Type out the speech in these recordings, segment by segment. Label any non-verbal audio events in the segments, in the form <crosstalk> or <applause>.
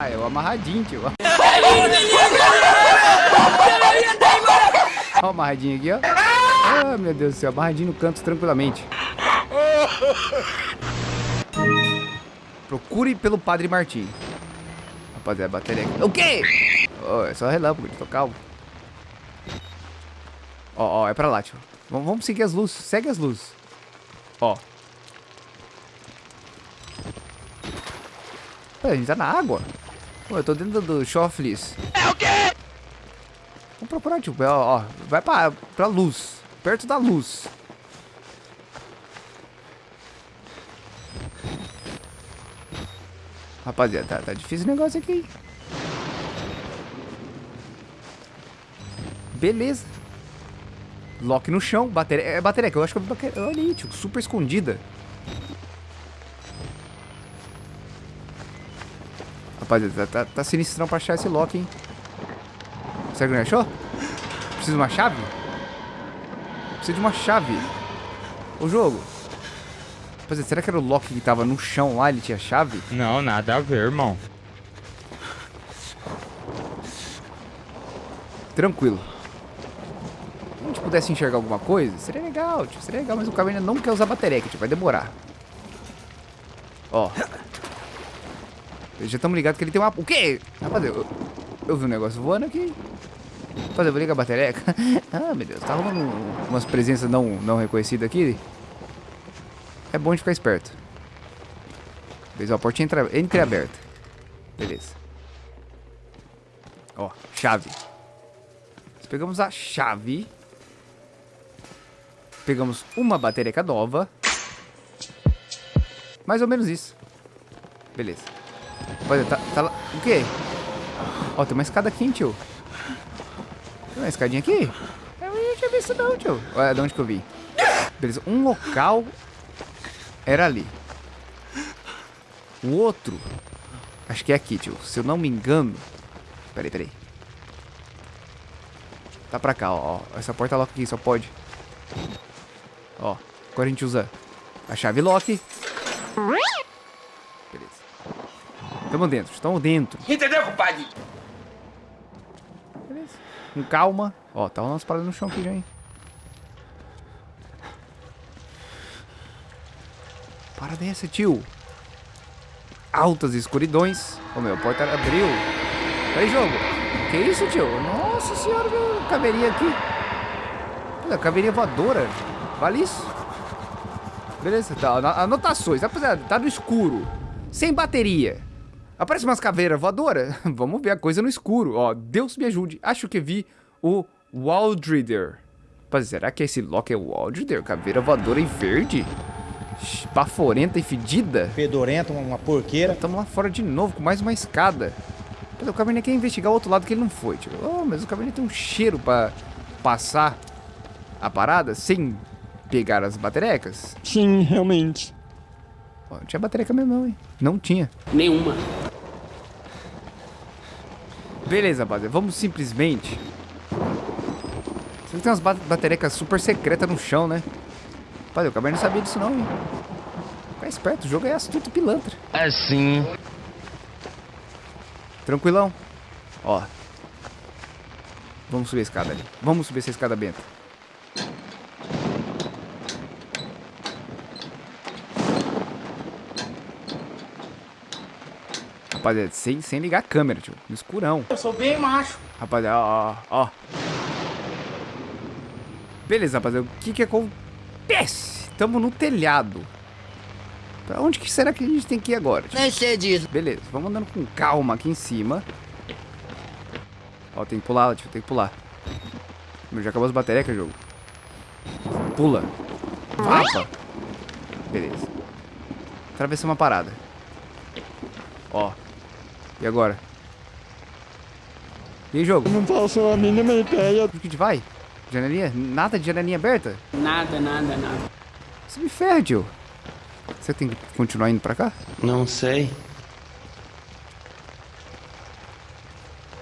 Ah, eu amarradinho, tio. <laughs> Ó, o amarradinho aqui, ó. Ah, meu Deus do céu, amarradinho no canto tranquilamente. Procure pelo Padre Martim. Rapaziada, bateria aqui. O quê? Oh, é só relâmpago, tô calmo. Ó, ó, é pra lá, tio. Vamos, vamos seguir as luzes. Segue as luzes. Ó. Pô, a gente tá na água. Pô, eu tô dentro do Shoflis. É o quê? Vamos procurar, tio. Ó, ó, vai pra, pra luz. Perto da luz. Rapaziada, tá, tá difícil o negócio aqui. Beleza. Lock no chão. Bateria. É bateria que eu acho que eu vi bateria. Olha aí, tio. Super escondida. Rapaziada, tá, tá, tá sinistrão pra achar esse lock, hein? Será que não achou? Precisa de uma chave? Precisa de uma chave. O jogo. Rapaziada, será que era o lock que tava no chão lá? Ele tinha chave? Não, nada a ver, irmão. Tranquilo. Se a gente pudesse enxergar alguma coisa, seria legal, tio. Seria legal, mas o ainda não quer usar bateria, tio. Vai demorar. Ó. Já estamos ligados que ele tem uma... O quê? Rapaziada, eu, eu vi um negócio voando aqui. Rapaziada, eu vou ligar a bateria. <laughs> ah, meu Deus. Tá rolando umas presenças não, não reconhecidas aqui. É bom de ficar esperto. Beleza, a portinha entra, entreaberta. Beleza. Ó, chave. Pegamos a chave. Pegamos uma bateria nova. Mais ou menos isso. Beleza. Olha, tá, tá lá. O quê? Ó, tem uma escada aqui, hein, tio. Tem uma escadinha aqui? Eu não tinha visto não, tio. Olha, de onde que eu vi. Beleza, um local era ali. O outro, acho que é aqui, tio. Se eu não me engano. Peraí, peraí. Tá pra cá, ó. Essa porta lock aqui, só pode. Ó, agora a gente usa a chave lock. Beleza. Tamo dentro, estamos dentro. Entendeu, compadre? Beleza. Com calma. Ó, tá umas paradas no chão aqui já, hein. Para dessa, tio. Altas escuridões. Ô, meu, a porta abriu. Peraí, jogo. Que isso, tio? Nossa senhora, meu. Caveirinha aqui. Olha, caveirinha voadora. Vale isso? Beleza, tá. Anotações. Rapaziada, tá no escuro. Sem bateria. Aparece umas caveiras voadoras. <laughs> Vamos ver a coisa no escuro. Ó, Deus me ajude. Acho que vi o Waldrider. Rapaz, será que esse Loki é o Waldrider? Caveira voadora em verde? Baforenta e fedida? Fedorenta, uma porqueira. Estamos lá fora de novo com mais uma escada. O Cabernet quer investigar o outro lado que ele não foi, tio. Oh, mas o Cabernet tem um cheiro pra passar a parada sem pegar as baterecas? Sim, realmente. Oh, não tinha batereca mesmo não, hein? Não tinha. Nenhuma. Beleza, rapaziada. Vamos simplesmente... Você tem umas baterecas super secretas no chão, né? Rapaziada, o Cabernet não sabia disso não, hein? Fica esperto, o jogo é astuto pilantra. É sim. Tranquilão. Ó. Vamos subir a escada ali. Vamos subir essa escada benta. Rapaziada, sem, sem ligar a câmera, tio. No escurão. Eu sou bem macho. Rapaziada, ó, ó, ó. Beleza, rapaziada. O que que acontece? Tamo no telhado. Pra onde que será que a gente tem que ir agora? Nem sei disso. Beleza, vamos andando com calma aqui em cima. Ó, tem que pular, tio, tem que pular. Meu, já acabou as baterias, que é jogo. Pula. Vapa. Beleza. Atravessamos uma parada. Ó. E agora? E aí, jogo? Não faço a mínima ideia. Onde que a gente vai? Janelinha? Nada de janelinha aberta? Nada, nada, nada. Você me ferra, tio. Você tem que continuar indo pra cá? Não sei.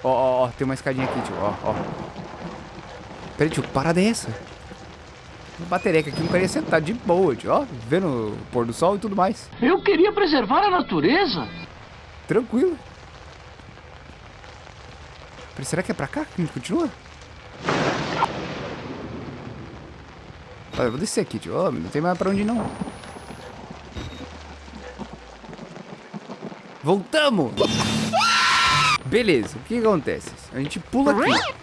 Ó, ó, ó, tem uma escadinha aqui, tio, ó, ó. Peraí, tio, que parada é essa? Uma batereca aqui, não queria sentar de boa, tio, ó, vendo o pôr do sol e tudo mais. Eu queria preservar a natureza. Tranquilo. Peraí, Será que é pra cá que a gente continua? Olha, eu vou descer aqui, tio. Oh, não tem mais pra onde ir, não. Voltamos! Beleza, o que, acontece? A gente pula aqui.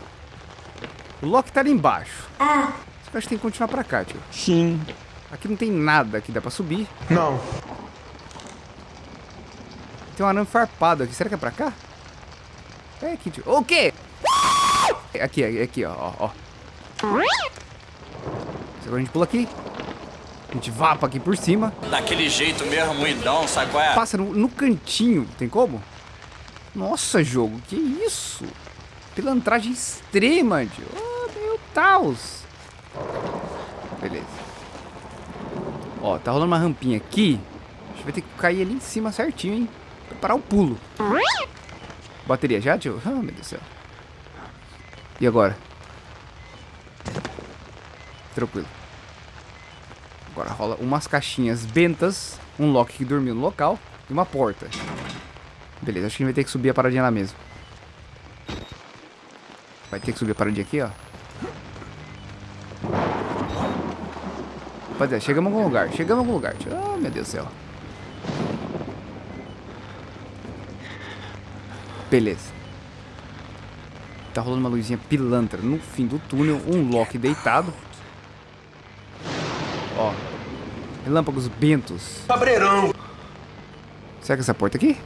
O Loki tá ali embaixo. Só que eu acho que tem que continuar pra cá, tio. Sim. Aqui não tem nada que dá pra subir. Não. Tem um arame farpado aqui. Será que é pra cá? É aqui, tio. O quê? Aqui, aqui, ó, ó. Agora a gente pula aqui. A gente vapa aqui por cima. Daquele jeito mesmo, muidão, sabe qual é? Passa no, no cantinho. Tem como? Nossa, jogo. Que isso? Pilantragem extrema, tio. Oh, meu Deus. Beleza. Ó, tá rolando uma rampinha aqui. A gente vai ter que cair ali em cima certinho, hein? Preparar o pulo. Bateria já, tio? Ah, meu Deus do céu. E agora? Tranquilo. Agora rola umas caixinhas bentas, um Loki que dormiu no local e uma porta. Beleza, acho que a gente vai ter que subir a paradinha lá mesmo. Vai ter que subir a paradinha aqui, ó. Rapaziada, chegamos em algum lugar. Chegamos em algum lugar. Ah, meu Deus do céu. Beleza. Tá rolando uma luzinha pilantra no fim do túnel. Um Loki deitado. Ó. Relâmpagos bentos. Cabreirão. Será que essa porta aqui?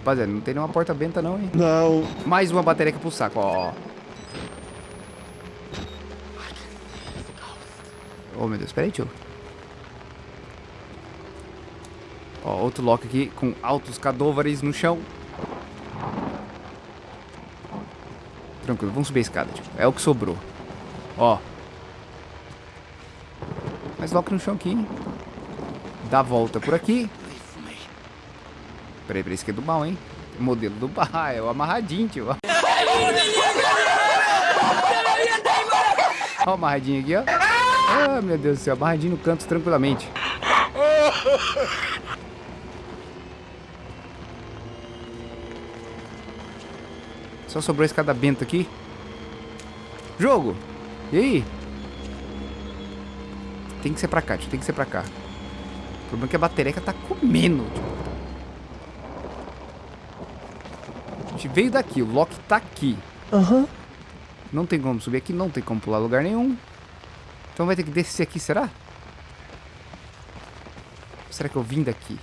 Rapaziada, não tem nenhuma porta benta não, hein? Não. Mais uma bateria aqui pro saco, ó. Oh, meu Deus, peraí, tio. Ó, outro lock aqui com altos cadôvares no chão. Tranquilo, vamos subir a escada, tio. É o que sobrou. Ó. Mais lock no chão aqui, hein? Dá a volta por aqui. Peraí, peraí, esse aqui é do mal, hein? Modelo do bar, <laughs> é o amarradinho, tio. Ó o amarradinho aqui, ó. Ah, meu Deus do céu, amarradinho no canto tranquilamente. <laughs> Só sobrou a escada benta aqui. Jogo! E aí? Tem que ser pra cá, tio, tem que ser pra cá. O problema é que a bateria tá comendo, tio. A gente veio daqui, o Loki tá aqui. Aham. Não tem como subir aqui, não tem como pular lugar nenhum. Então vai ter que descer aqui, será? Será que eu vim daqui?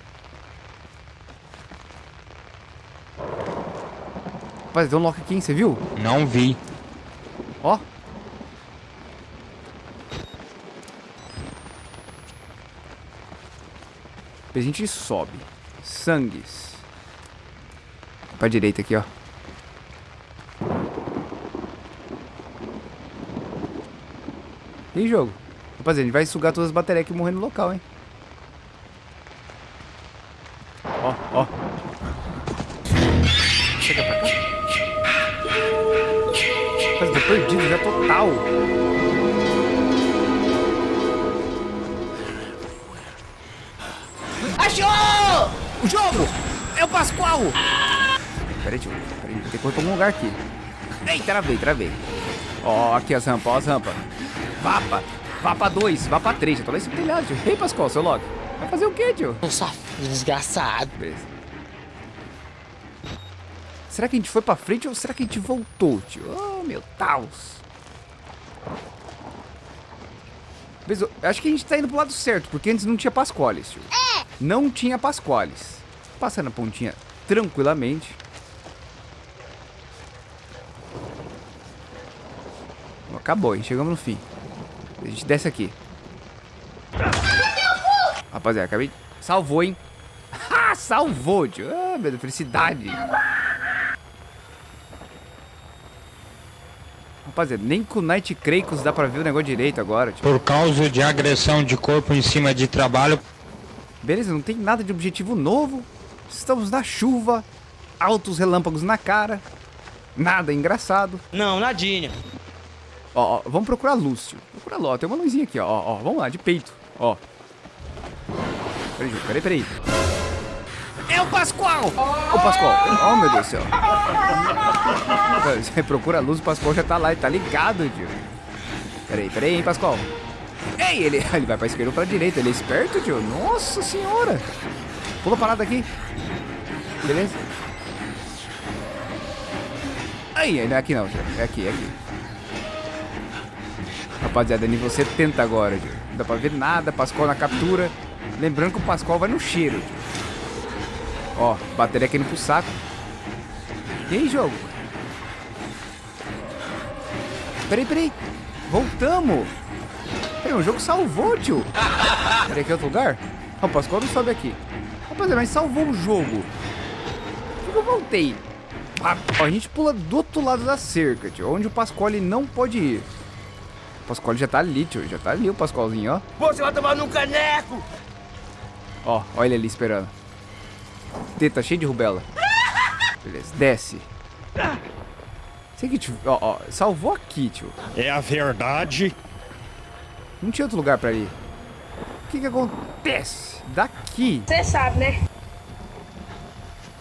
Rapaz, tem um lock aqui, hein? Você viu? Não vi. Ó. Depois a gente sobe. Sangues. Pra direita aqui, ó. E jogo? Rapaziada, a gente vai sugar todas as baterias que morrer no local, hein? Total. Achou! O jogo! É o Pascoal! Peraí, tio. Peraí, ter que correr pra algum lugar aqui. Ei, travei, travei. Ó, aqui as rampas, ó as rampas. Vapa. Vapa 2, Vapa 3. Já tô lá esse telhado, tio. Ei, Pascoal, seu Loki. Vai fazer o quê, tio? Safado, desgraçado. Beleza. Será que a gente foi pra frente ou será que a gente voltou, tio? Oh, meu Deus. Beleza, eu acho que a gente tá indo pro lado certo, porque antes não tinha Pascoales, tio. É! Não tinha Pascoales. Passando a pontinha tranquilamente. Acabou, hein? Chegamos no fim. A gente desce aqui. Rapaziada, acabei... Salvou, hein? Ah, <laughs> salvou, tio. Ah, meu Deus, felicidade. Rapaziada, nem com o Night Kratos dá pra ver o negócio direito agora, tio. Por causa de agressão de corpo em cima de trabalho, Beleza, não tem nada de objetivo novo. Estamos na chuva. Altos relâmpagos na cara. Nada engraçado. Não, nadinha. Ó, ó, vamos procurar luz, tio. Procura lá, ó, tem uma luzinha aqui, ó, ó, ó. Vamos lá, de peito, ó. Peraí, Ju, peraí, peraí. É o Pascoal! O Pascoal. Oh, meu Deus do céu. Você procura a luz, o Pascoal já tá lá, ele tá ligado, tio. Peraí, peraí, hein, Pascoal. Ei, ele, <laughs> ele vai pra esquerda ou pra direita, ele é esperto, tio. Nossa senhora. Pula parada aqui. Beleza? Aí, não é aqui não, tio. É aqui, é aqui. Rapaziada, nível 70 agora, tio. Não dá pra ver nada, Pascoal na captura. Lembrando que o Pascoal vai no cheiro, tio. Ó, bateria aqui indo pro saco. E aí, jogo? Peraí, peraí. Voltamos. Peraí, o jogo salvou, tio. Peraí, aqui é outro lugar? Ó, o Pascoal não sobe aqui. Rapaziada, mas salvou o jogo. Por que eu voltei? Ah, ó, a gente pula do outro lado da cerca, tio. Onde o Pascoal não pode ir. O Pascoal já tá ali, tio. Já tá ali o Pascoalzinho, ó. Você vai tomar num caneco! Ó, olha ele ali esperando. Teta cheio de rubela. Beleza, desce. Sei que, tio, ó, ó, salvou aqui, tio. É a verdade. Não tinha outro lugar pra ir. O que que acontece? Daqui. Você sabe, né?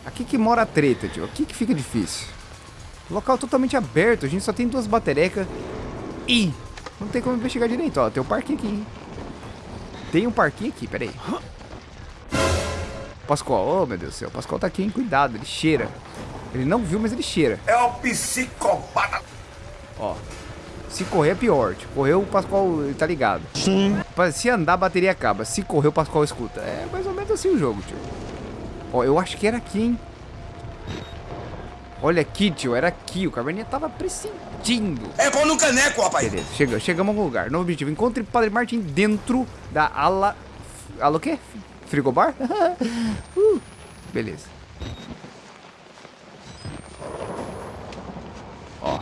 Aqui que mora a treta, tio. Aqui que fica difícil. Local totalmente aberto. A gente só tem duas baterecas. E não tem como investigar direito. Ó, tem um parquinho aqui, hein? Tem um parquinho aqui, peraí. Pascoal, oh meu Deus do céu. Pascoal tá aqui, hein? Cuidado, ele cheira. Ele não viu, mas ele cheira. É o psicopata! Ó. Se correr é pior. Tipo, correu, o Pascoal ele tá ligado. Sim. Se andar, a bateria acaba. Se correr, o Pascoal escuta. É mais ou menos assim o jogo, tio. Ó, eu acho que era aqui, hein? Olha aqui, tio. Era aqui. O Caverninha tava pressentindo. É pão no caneco, rapaz! Beleza, chega, chegamos a algum lugar. Novo objetivo. Encontre Padre Martin dentro da ala... Ala o quê? Frigobar? <laughs> uh, beleza. Ó.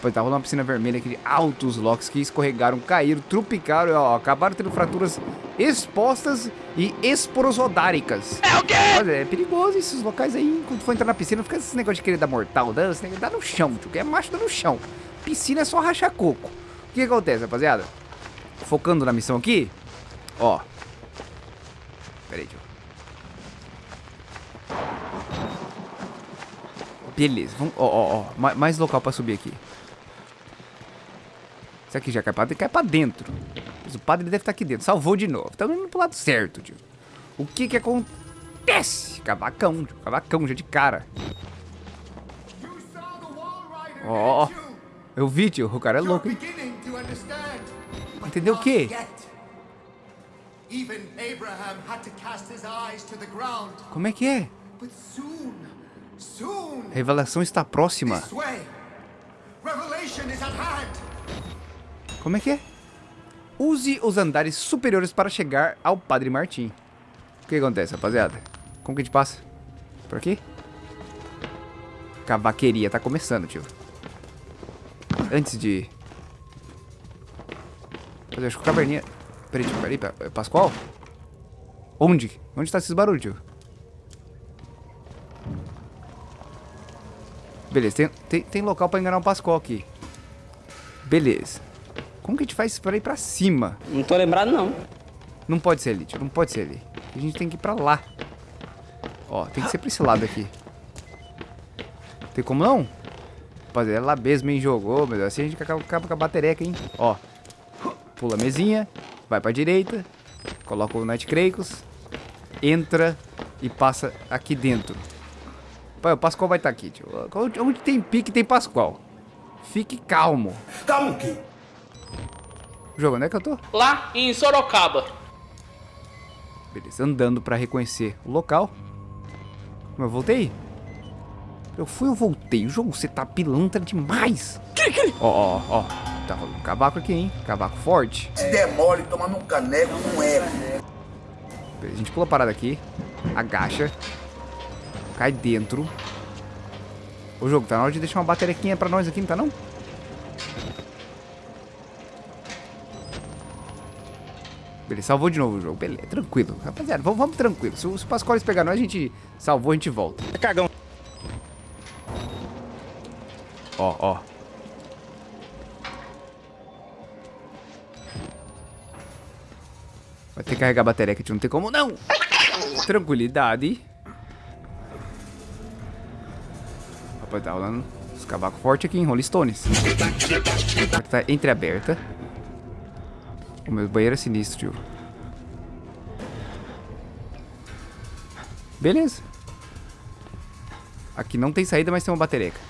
Pô, tá rolando uma piscina vermelha aqui de altos locks que escorregaram, caíram, trupicaram, ó, acabaram tendo fraturas expostas e esporosodáricas. É o quê? É perigoso esses locais aí, quando for entrar na piscina, fica esse negócio de querer dar mortal, dano, esse negócio dá no chão, tio, que é macho dá no chão. Piscina é só rachar coco. O que acontece, rapaziada? Focando na missão aqui, ó. Pera aí, tio. Beleza, vamos, ó, ó, ó, mais local pra subir aqui. Isso aqui já cai pra, cai pra dentro. Mas o padre deve estar aqui dentro. Salvou de novo. Estamos indo pro lado certo, tio. O que que acontece? Cavacão, tio. Cavacão já de cara. Ó, oh, eu vi, tio. O cara é louco, hein? Entendeu o quê? Como é que é? Revelação está próxima. Como é que é? Use os andares superiores para chegar ao Padre Martim. O que acontece, rapaziada? Como que a gente passa? Por aqui? Cavaqueria tá começando, tio. Antes de... Eu acho que o caverninha... Peraí, tio, peraí, peraí. Pascoal? Onde? Onde tá esses barulhos, tio? Beleza, tem, tem, tem local pra enganar o Pascoal aqui. Beleza. Como que a gente faz pra ir pra cima? Não tô lembrado, não. Não pode ser ali, tio. Não pode ser ali. A gente tem que ir pra lá. Ó, tem que ser pra esse lado aqui. Tem como não? Rapaziada, é lá mesmo, hein? Jogou, meu Deus. Assim a gente acaba, acaba com a batereca, hein? Ó. Pula a mesinha. Vai pra direita. Coloca o Night Kratos. Entra e passa aqui dentro. Pai, o Pascoal vai estar tá aqui, tio. Onde tem pique, tem Pascoal. Fique calmo. Calmo o quê? Jogo, onde é que eu tô? Lá em Sorocaba. Beleza, andando pra reconhecer o local. Mas eu voltei? Eu fui ou voltei? O jogo, você tá pilantra demais. Ó, ó, ó. Tá rolando um cavaco aqui, hein? Cavaco forte. Se demole tomando um caneco, não é. Beleza, a gente pula a parada aqui. Agacha. Cai dentro. O jogo, tá na hora de deixar uma baterequinha pra nós aqui, não tá não? Beleza, salvou de novo o jogo. Beleza, tranquilo. Rapaziada, vamos, vamos tranquilo. Se, se o Pascoales pegar nós, a gente salvou, a gente volta. É cagão. Ó, ó. Vai ter que carregar a bateria que a gente não tem como, não! Tranquilidade. Rapaz, tá rolando os cavacos fortes aqui em Rolling Stones. Tá entreaberta. O meu banheiro é sinistro, tio. Beleza. Aqui não tem saída, mas tem uma batereca.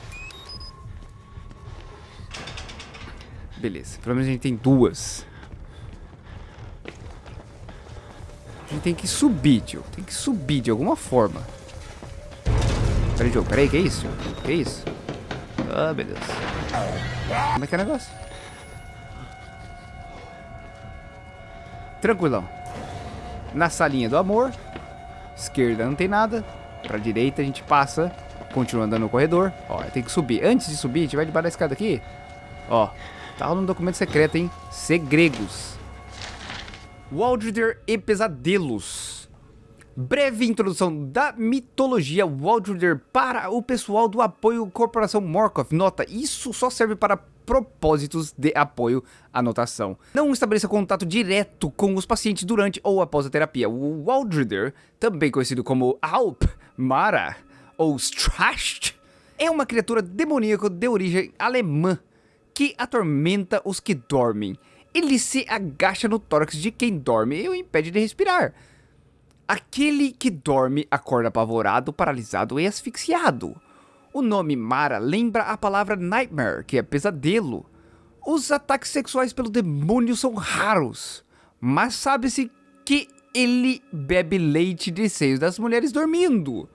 Beleza. Pelo menos a gente tem duas. A gente tem que subir, tio. Tem que subir de alguma forma. Peraí, jogo. Peraí, que é isso? Que é isso? Ah, meu Deus. Como é que é o negócio? Tranquilão. Na salinha do amor. Esquerda não tem nada. Pra direita a gente passa. Continua andando no corredor. Ó, tem que subir. Antes de subir, a gente vai debaixo da escada aqui. Ó, tá rolando um documento secreto, hein? Segregos. Waldrider e Pesadelos. Breve introdução da mitologia Waldrider para o pessoal do apoio Corporação Morkov. Nota, isso só serve para propósitos de apoio à notação. Não estabeleça contato direto com os pacientes durante ou após a terapia. O Waldrider, também conhecido como Alp, Mara ou Stracht, é uma criatura demoníaca de origem alemã que atormenta os que dormem. Ele se agacha no tórax de quem dorme e o impede de respirar. Aquele que dorme acorda apavorado, paralisado e asfixiado. O nome Mara lembra a palavra nightmare, que é pesadelo. Os ataques sexuais pelo demônio são raros, mas sabe-se que ele bebe leite de seios das mulheres dormindo.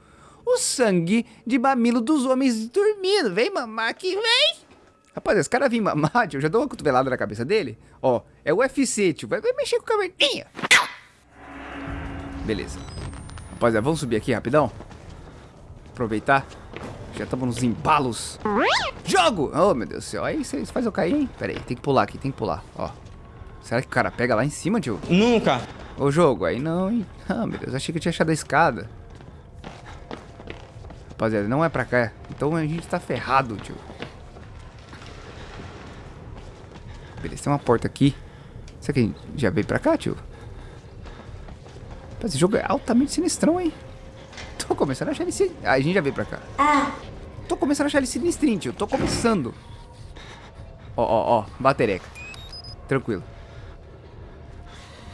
O sangue de mamilo dos homens dormindo. Vem mamar aqui, vem! Rapaz, esse cara vem mamar, tio, <laughs> eu já dou uma cotovelada na cabeça dele. Ó, é o UFC, tio, vai, vai mexer com a caverninha. Beleza. Rapaziada, vamos subir aqui rapidão. Aproveitar. Já estamos nos embalos. Jogo! Oh, meu Deus do céu. Aí você faz eu cair, hein? Pera aí, tem que pular aqui, tem que pular. Ó. Será que o cara pega lá em cima, tio? Nunca. Ô, jogo, aí não, hein? Ah, meu Deus, achei que eu tinha achado a escada. Rapaziada, não é pra cá. Então a gente tá ferrado, tio. Beleza, tem uma porta aqui. Será que a gente já veio pra cá, tio? Esse jogo é altamente sinistrão, hein? Tô começando a achar ele sin... Ah, a gente já veio pra cá. Tô começando a achar ele sinistrinho, tio. Tô começando. Ó, ó, ó. Batereca. Tranquilo.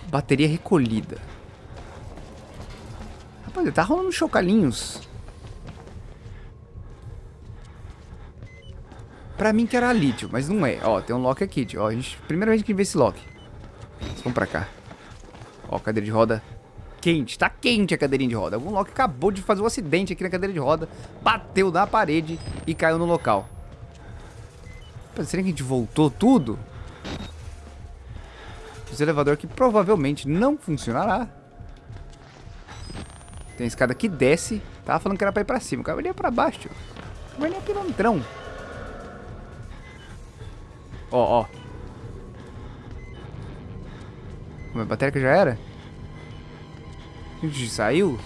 Bateria recolhida. Rapaz, tá rolando chocalhinhos. Pra mim que era ali, tio, mas não é. Ó, tem um lock aqui, tio. Ó, a gente, primeira vez que vê esse lock. Vamos pra cá. Ó, cadeira de roda quente. Tá quente a cadeirinha de roda. Algum lock acabou de fazer um acidente aqui na cadeira de roda. Bateu na parede e caiu no local. Será que a gente voltou tudo? Esse elevador que provavelmente não funcionará. Tem escada que desce. Tava falando que era pra ir pra cima. O cara vai pra baixo, tio. Vai nem pilantrão. Ó, ó. Minha bateria já era? A gente saiu?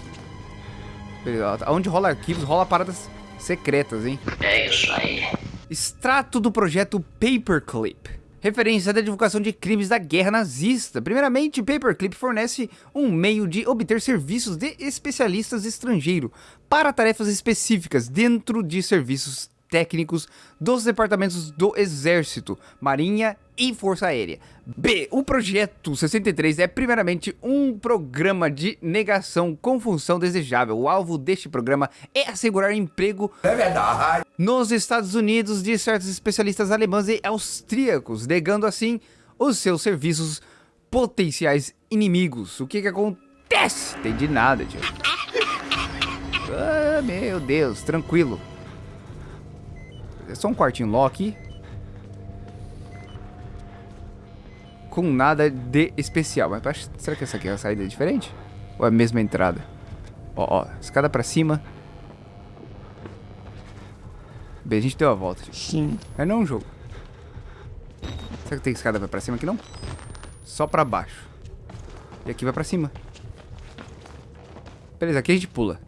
Onde rola arquivos, rola paradas secretas, hein? É isso aí. Extrato do projeto Paperclip. Referência da divulgação de crimes da guerra nazista. Primeiramente, Paperclip fornece um meio de obter serviços de especialistas estrangeiros para tarefas específicas dentro de serviços técnicos dos departamentos do Exército, Marinha e Força Aérea. B. O projeto 63 é primeiramente um programa de negação com função desejável. O alvo deste programa é assegurar emprego É verdade. nos Estados Unidos de certos especialistas alemães e austríacos, negando assim os seus serviços potenciais inimigos. O que que acontece? Entendi nada, tio. Ah, meu Deus, tranquilo. É só um quartinho lock. Com nada de especial. Mas será que essa aqui é a saída diferente? Ou é a mesma entrada? Ó, ó, escada pra cima. Bem, a gente deu a volta. tio. Sim. É não um jogo. Será que tem escada pra cima aqui não? Só pra baixo. E aqui vai pra cima. Beleza, aqui a gente pula.